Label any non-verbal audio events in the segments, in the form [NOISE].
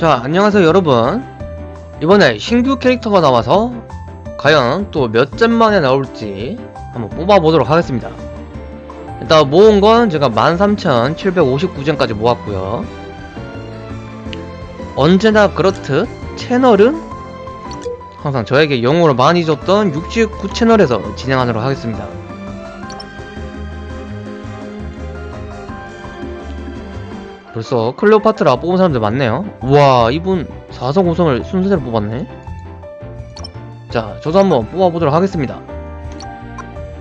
자 안녕하세요 여러분. 이번에 신규 캐릭터가 나와서 과연 또 몇 잼 만에 나올지 한번 뽑아보도록 하겠습니다. 일단 모은 건 제가 13,759잼까지 모았고요. 언제나 그렇듯 채널은 항상 저에게 영웅을 많이 줬던 69채널에서 진행하도록 하겠습니다 벌써 클레오파트라 뽑은 사람들 많네요. 우와 이분 4성 5성을 순서대로 뽑았네. 자 저도 한번 뽑아보도록 하겠습니다.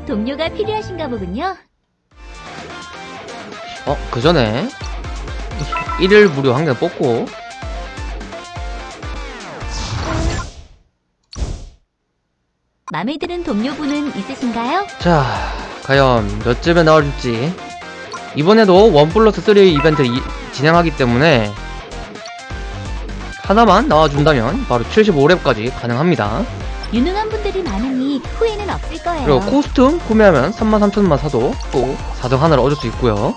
동료가 필요하신가 보군요. 어 그전에 1일 무료 한 개 뽑고. 마음에 드는 동료분은 있으신가요? 자 과연 몇 잼에 나올지. 이번에도 원 플러스 3 이벤트를 이- 진행하기 때문에 하나만 나와준다면 바로 75렙까지 가능합니다 유능한 분들이 많으니 후회는 없을 거예요. 그리고 코스튬 구매하면 33,000만 사도 또 4등 하나를 얻을 수 있고요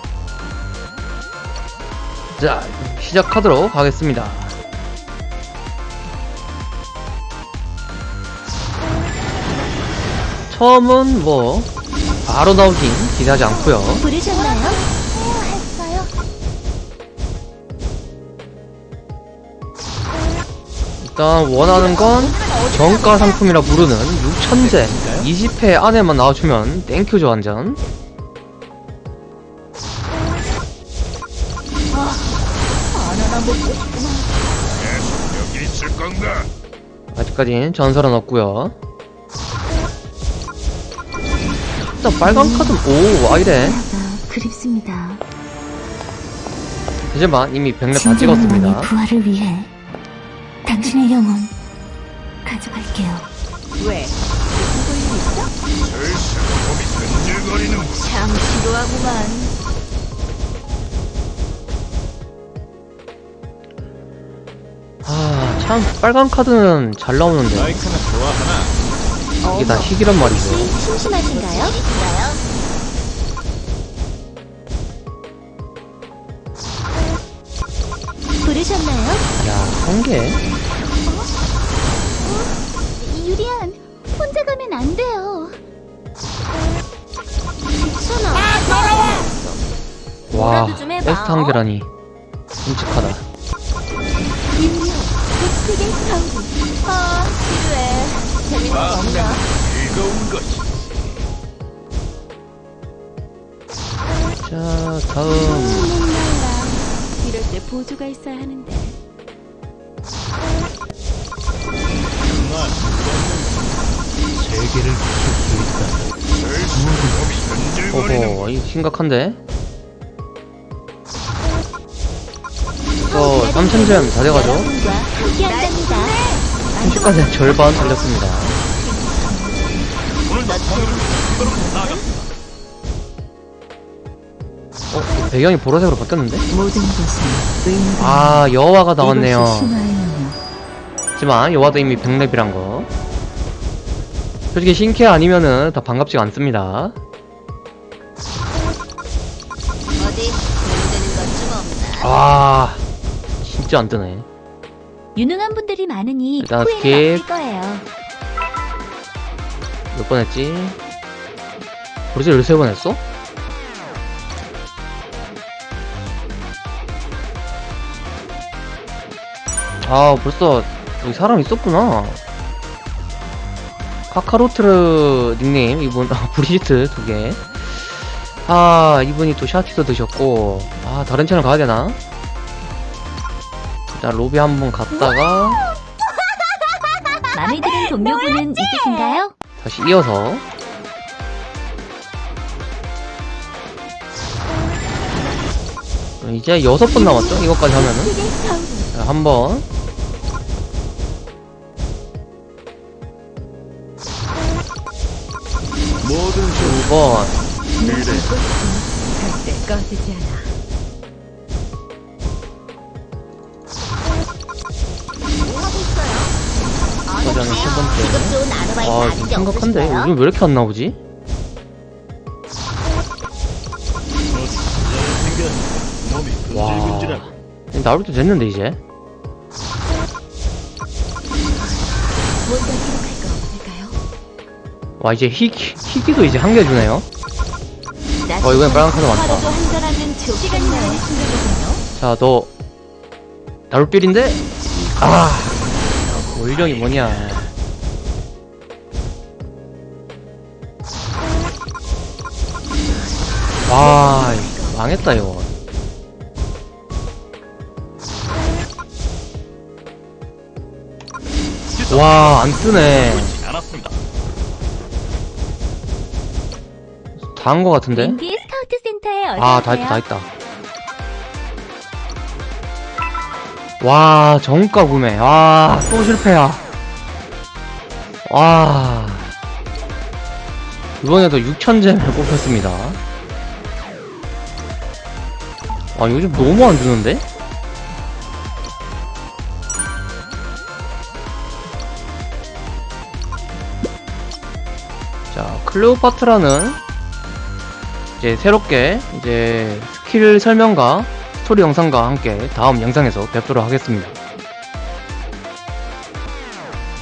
자 시작하도록 하겠습니다 처음은 뭐 바로 나오긴 기대하지 않고요 부르셨나요? 일단 원하는 건 정가 상품이라 부르는 6천제 20회 안에만 나와주면 땡큐죠 완전? 아직까진 전설은 없고요 일단 빨간 카드 오 아이래 그립습니다. 하지만 이미 100렙 다 찍었습니다 부활을 위해 당신의 영혼 가져갈게요. 왜? 무슨 볼일 있어? 슬슬 몸이 근질거리는 참 지루하구만. 아 참 빨간 카드는 잘 나오는데 마이크는 좋아하나? 이게 다 희귀란 말이죠 심심하신가요? 부르셨나요? 야 성게 가면 안 돼요. 괜찮아. 와한 개라니 끔찍하다. 아, 지루해. 재밌는 거 없나? 즐거운 것이 자 다음. 이럴 때 보조가 있어야 하는데. 세계를 부술 수 있다. 오호 이거 심각한데 저 3000점 다 돼가죠 여러분과 함께한답니다. 30까지 절반 달렸습니다. 어? 배경이 보라색으로 바뀌었는데? 아 여화가 나왔네요. 하지만 여화도 이미 100렙이란 거 솔직히 신캐 아니면은 다 반갑지가 않습니다? 아 진짜 안 뜨네 유능한 분들이 많으니 일단 skip. 몇 번 했지? 벌써 13번 했어? 아 벌써 여기 사람 있었구나 카카로트르 닉네임 이분 아, 브리지트 두개 아 이분이 또 샤티도 드셨고 아 다른 채널 가야되나? 일단 로비 한번 갔다가 [LAUGHS] 마음에 드는 동료분은 있으신가요? 다시 이어서 이제 여섯 번 남았죠? 이것까지 하면은 빅픽의 사우리. 자, 한 번, 2번. 저장이 세 번째. 아 지금 심각한데? 요즘 왜 이렇게 안 나오지? 와. 나올 때 됐는데 이제? 와 이제 희, 희귀도 이제 한개 주네요. 어, 이번엔 빨간 카드 많다. 자너 나룻빌인데? 아 원령이 뭐냐. 와 망했다 이거. 와 안 뜨네 다 한 거 같은데 인디 스카우트 센터에 아, 다. 했다, 다 했다. 와, 정가 구매. 와, 또 실패야. 와. 이번에도 6,000gem을 뽑혔습니다. 아, 요즘 너무 안 주는데? 자, 클레오파트라는 이제 새롭게 이제 스킬 설명과 스토리 영상과 함께 다음 영상에서 뵙도록 하겠습니다.